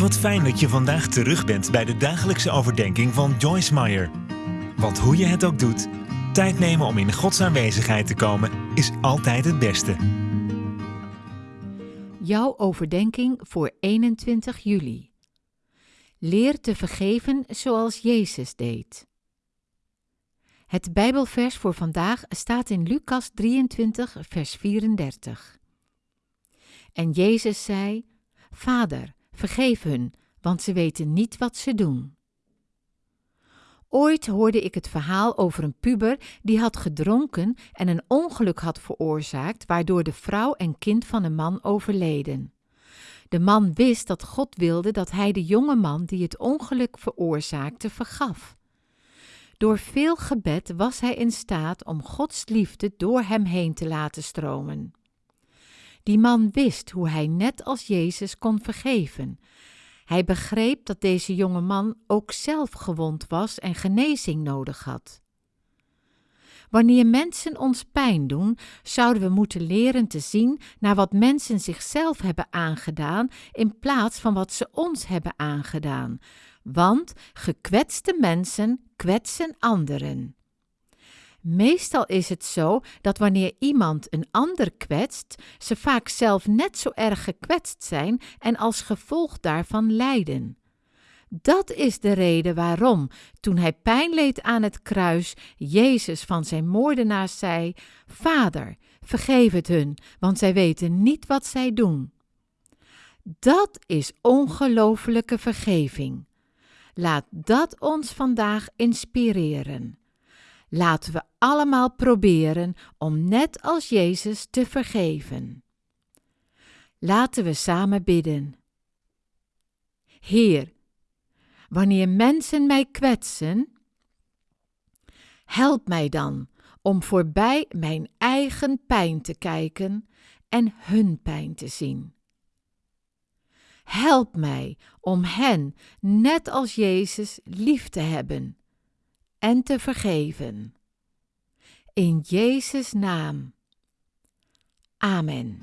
Wat fijn dat je vandaag terug bent bij de dagelijkse overdenking van Joyce Meyer. Want hoe je het ook doet, tijd nemen om in Gods aanwezigheid te komen is altijd het beste. Jouw overdenking voor 21 juli. Leer te vergeven zoals Jezus deed. Het Bijbelvers voor vandaag staat in Lucas 23, vers 34. En Jezus zei: Vader, vergeef hun, want ze weten niet wat ze doen. Ooit hoorde ik het verhaal over een puber die had gedronken en een ongeluk had veroorzaakt, waardoor de vrouw en kind van een man overleden. De man wist dat God wilde dat hij de jonge man die het ongeluk veroorzaakte vergaf. Door veel gebed was hij in staat om Gods liefde door hem heen te laten stromen. Die man wist hoe hij net als Jezus kon vergeven. Hij begreep dat deze jonge man ook zelf gewond was en genezing nodig had. Wanneer mensen ons pijn doen, zouden we moeten leren te zien naar wat mensen zichzelf hebben aangedaan in plaats van wat ze ons hebben aangedaan. Want gekwetste mensen kwetsen anderen. Meestal is het zo dat wanneer iemand een ander kwetst, ze vaak zelf net zo erg gekwetst zijn en als gevolg daarvan lijden. Dat is de reden waarom, toen hij pijn leed aan het kruis, Jezus van zijn moordenaars zei: Vader, vergeef het hun, want zij weten niet wat zij doen. Dat is ongelofelijke vergeving. Laat dat ons vandaag inspireren. Laten we allemaal proberen om net als Jezus te vergeven. Laten we samen bidden. Heer, wanneer mensen mij kwetsen, help mij dan om voorbij mijn eigen pijn te kijken en hun pijn te zien. Help mij om hen, net als Jezus, lief te hebben en te vergeven. In Jezus' naam. Amen.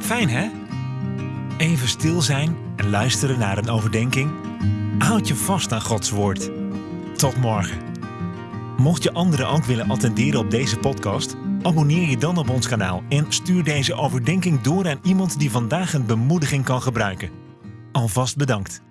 Fijn hè? Even stil zijn en luisteren naar een overdenking. Houd je vast aan Gods woord. Tot morgen. Mocht je anderen ook willen attenderen op deze podcast, abonneer je dan op ons kanaal en stuur deze overdenking door aan iemand die vandaag een bemoediging kan gebruiken. Alvast bedankt.